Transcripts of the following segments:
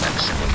Maximum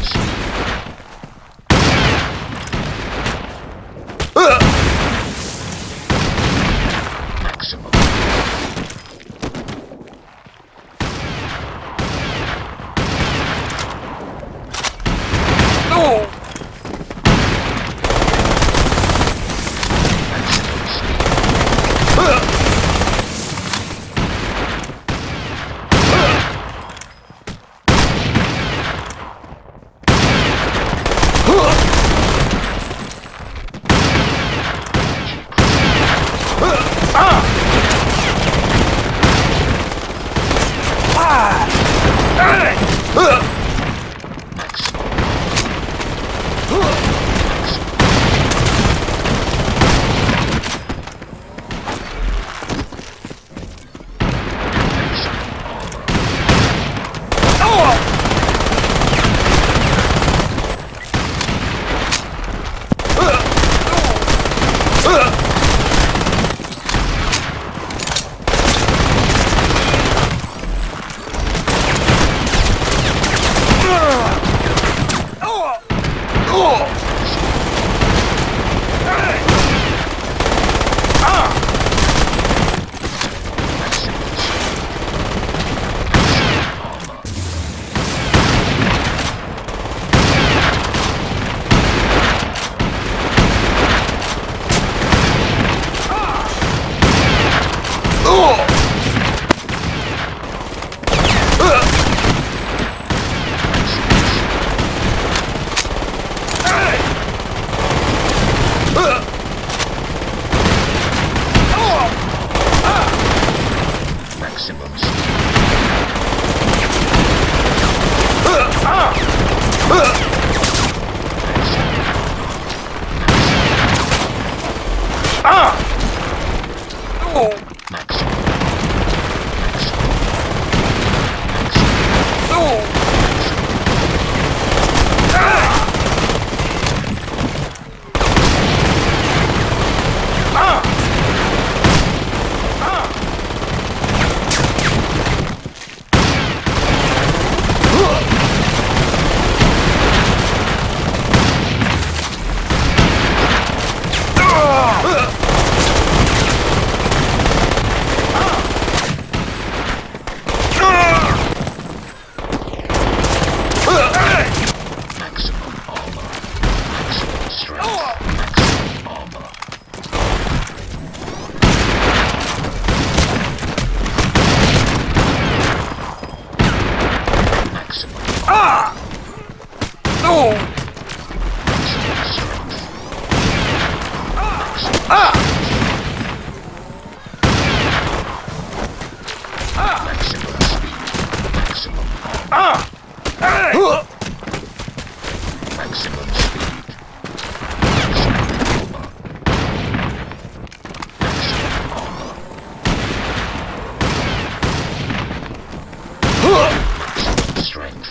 Strength.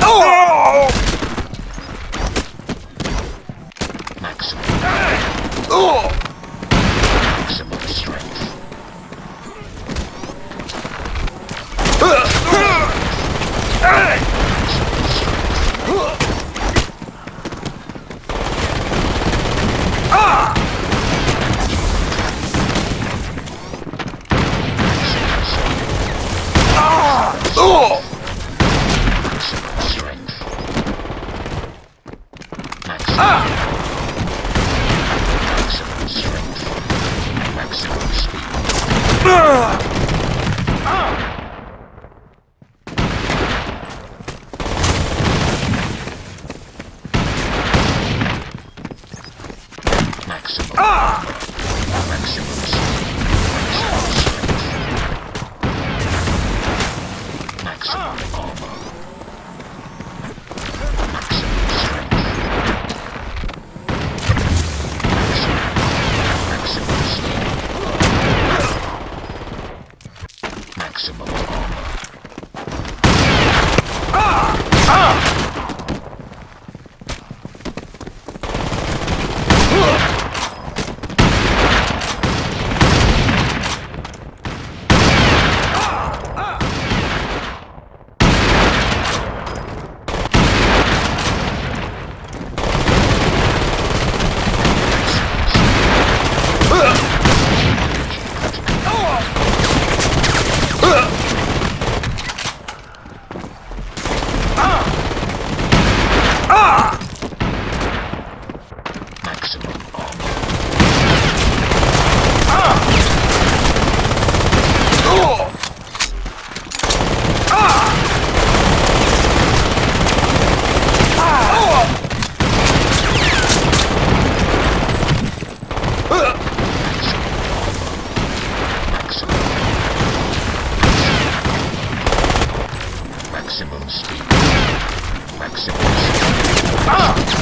Oh! Maximum. Oh! Ah!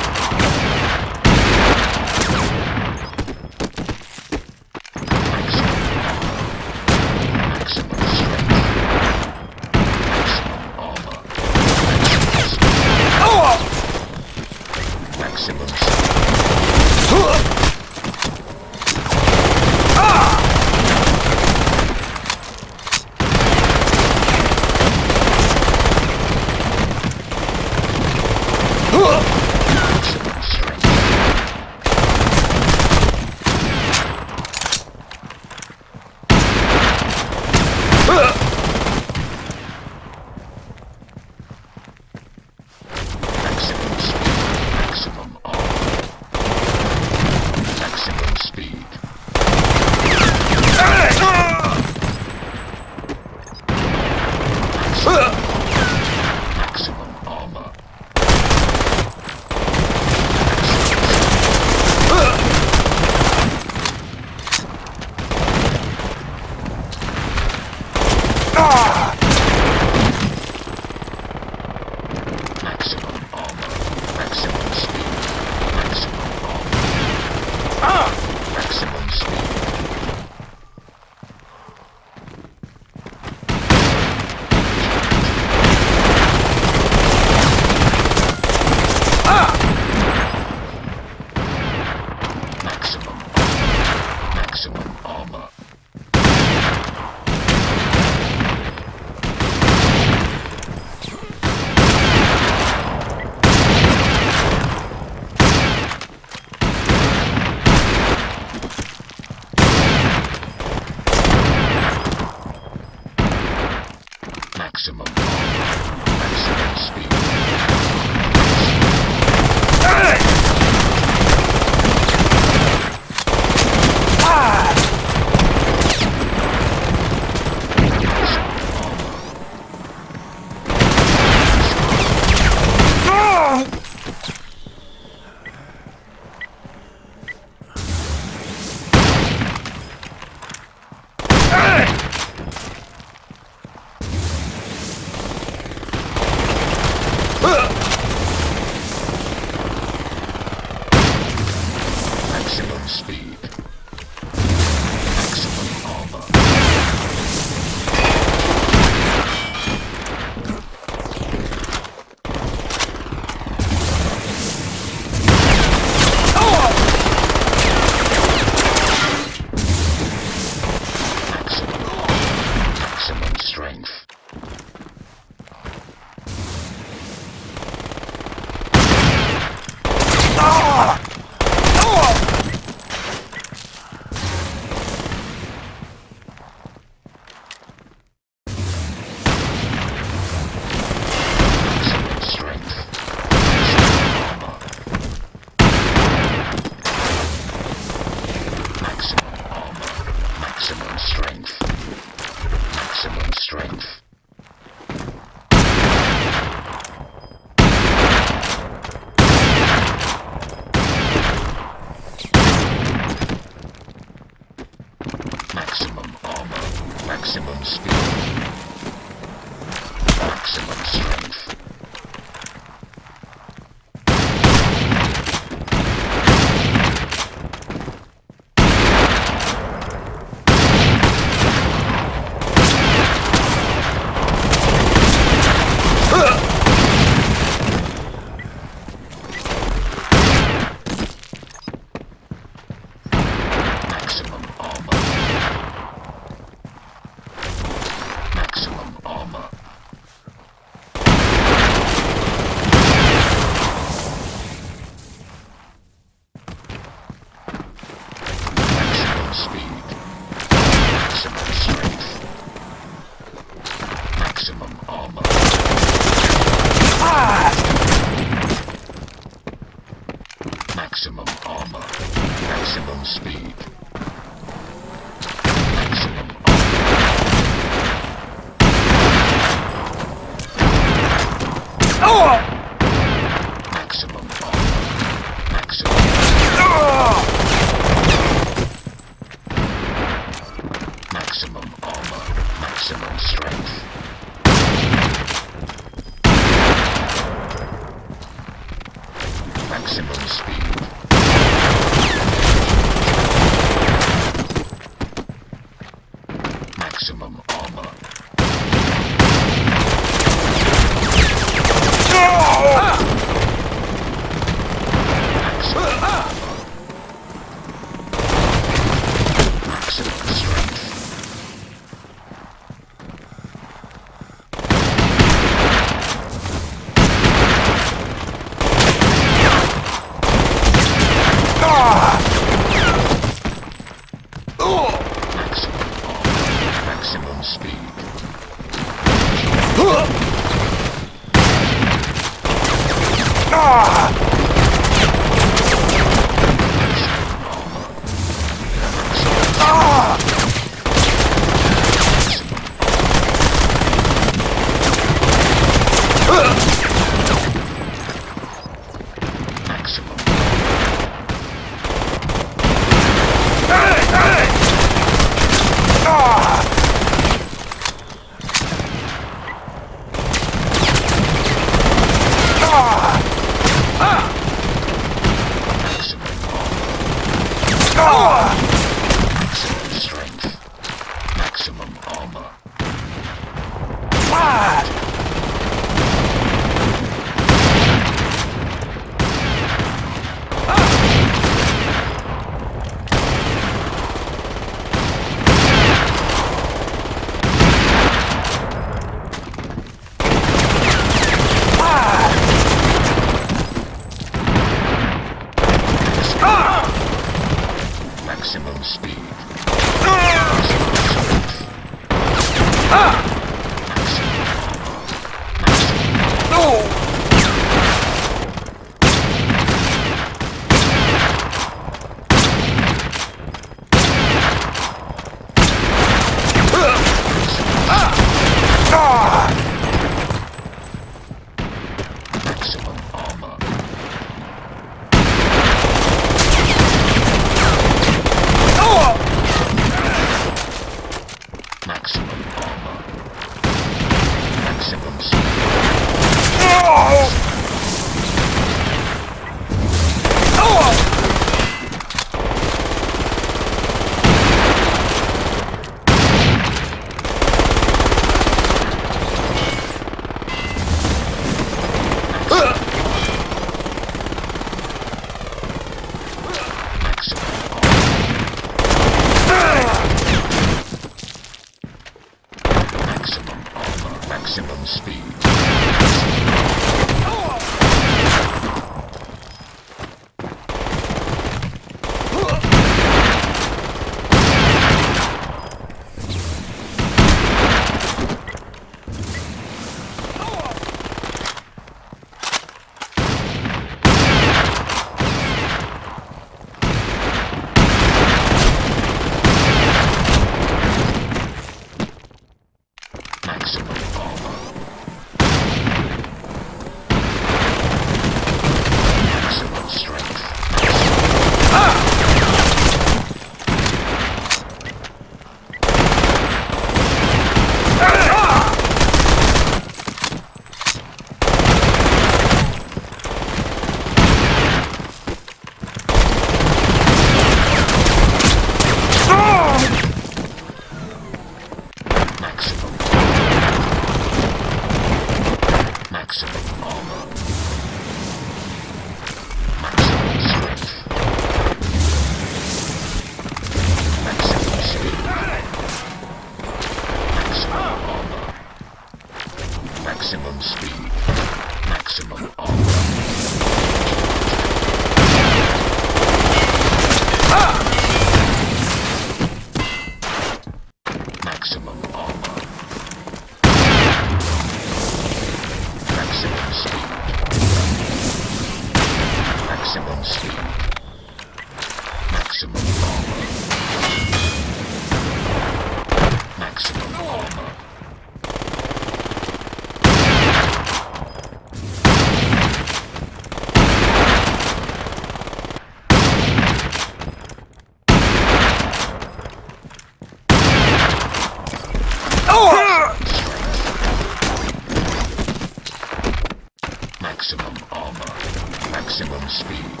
Maximum armor. Maximum speed.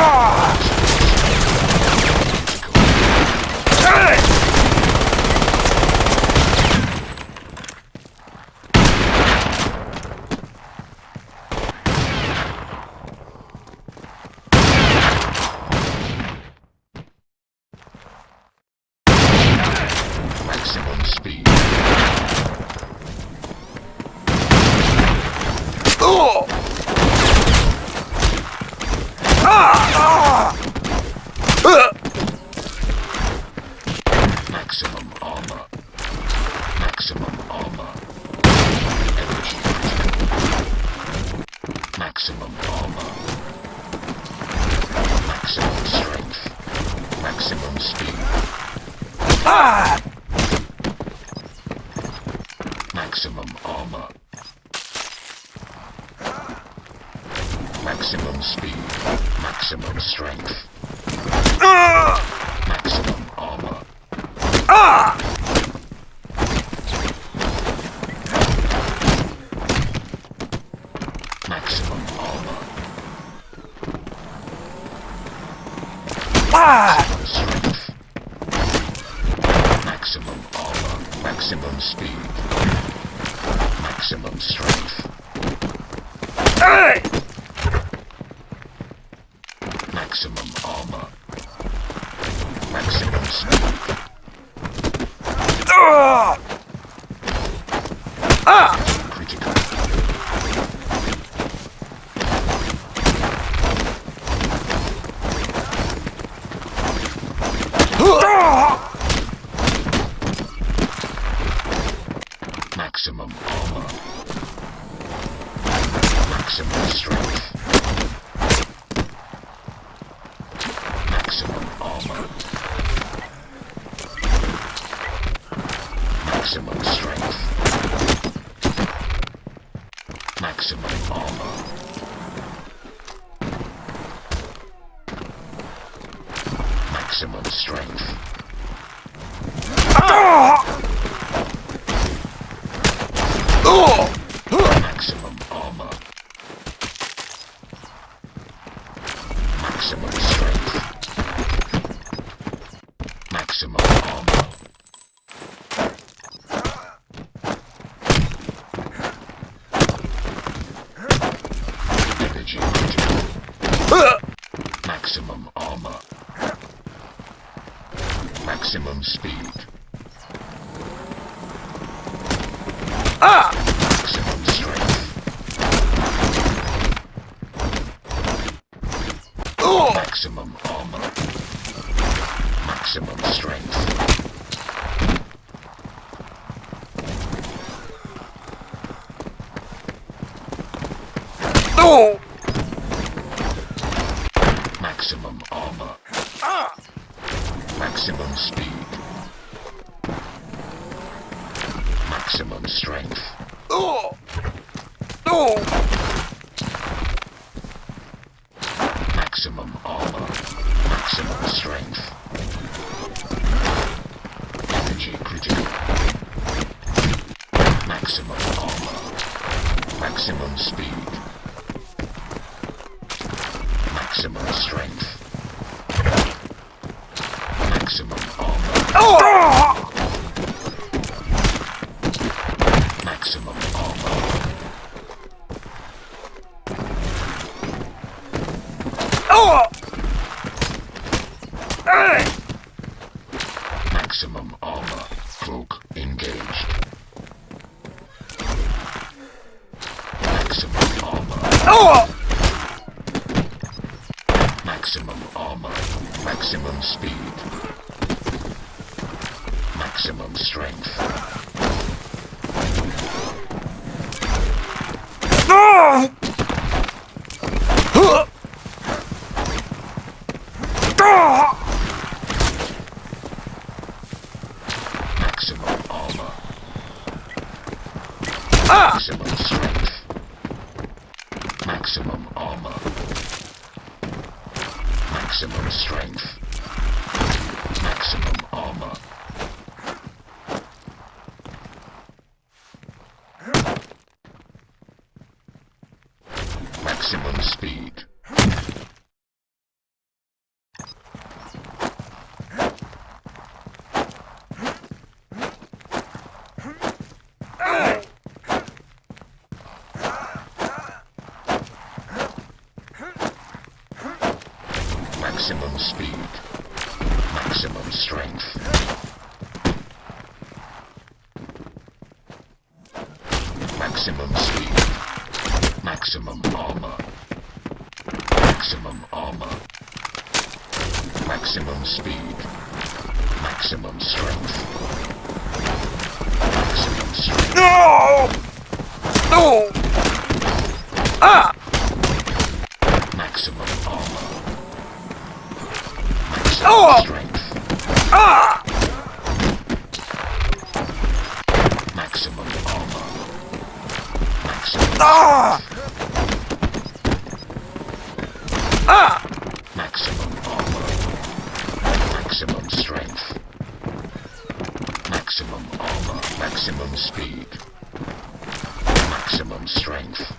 Ah! Hey! Maximum armor. Ah! maximum strength. Ah! Maximum armor. Maximum strength. Maximum armor. Ah! Maximum strength. Maximum armor. Maximum strength. Maximum speed. Maximum strength. Maximum strength. No! No! Ah! Maximum armor. Maximum Oh! strength. Ah! Maximum armor. Maximum Ah! Ah! Maximum. Maximum strength. Maximum armor. Maximum speed. Maximum strength.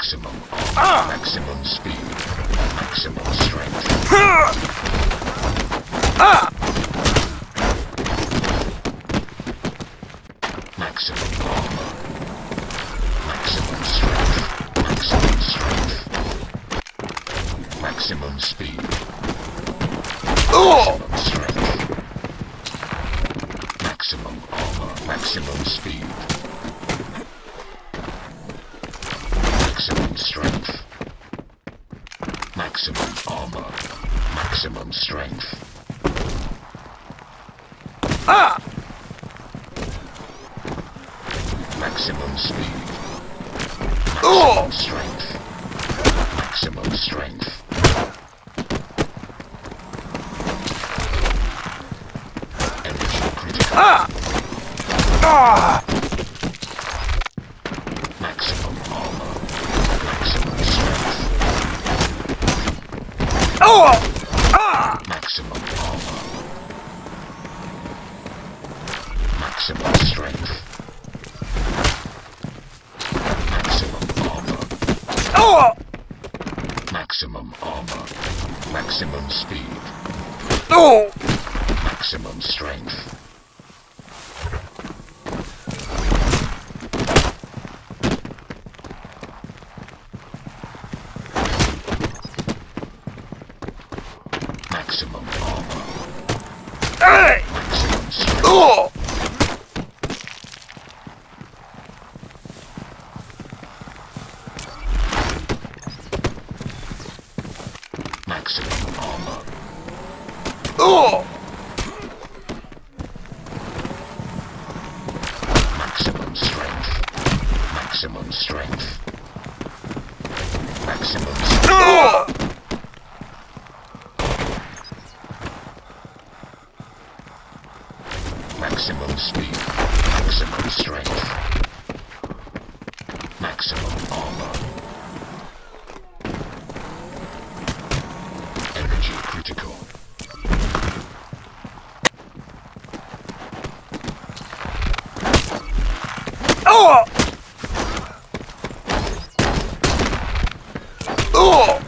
Maximum armor. Maximum speed. Maximum strength. Maximum armor. Maximum strength. Maximum strength. Maximum speed. Maximum strength. Maximum armor. Maximum speed. Maximum strength. Maximum armor. Maximum strength. Maximum strength. Maximum armor. Oh! Maximum armor. Maximum speed. Oh! Maximum strength. Maximum armor. Hey! Maximum strength. Oh! Maximum armor. Oh! Maximum strength. Maximum strength. Maximum strength. Oh! Maximum speed. Maximum strength. Maximum armor. Energy critical. Oh! Oh!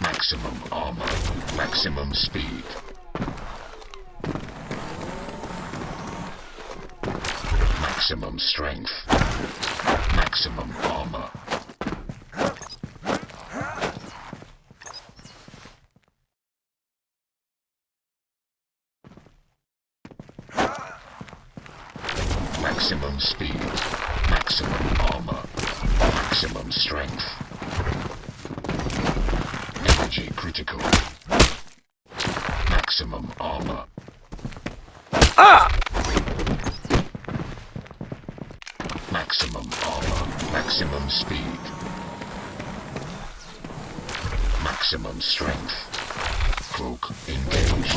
Maximum armor. Maximum speed. Maximum strength. Maximum armor. Maximum speed. Maximum armor. Maximum strength. Energy critical. Maximum armor. Ah! Maximum armor. Maximum speed. Maximum strength. Cloak engaged.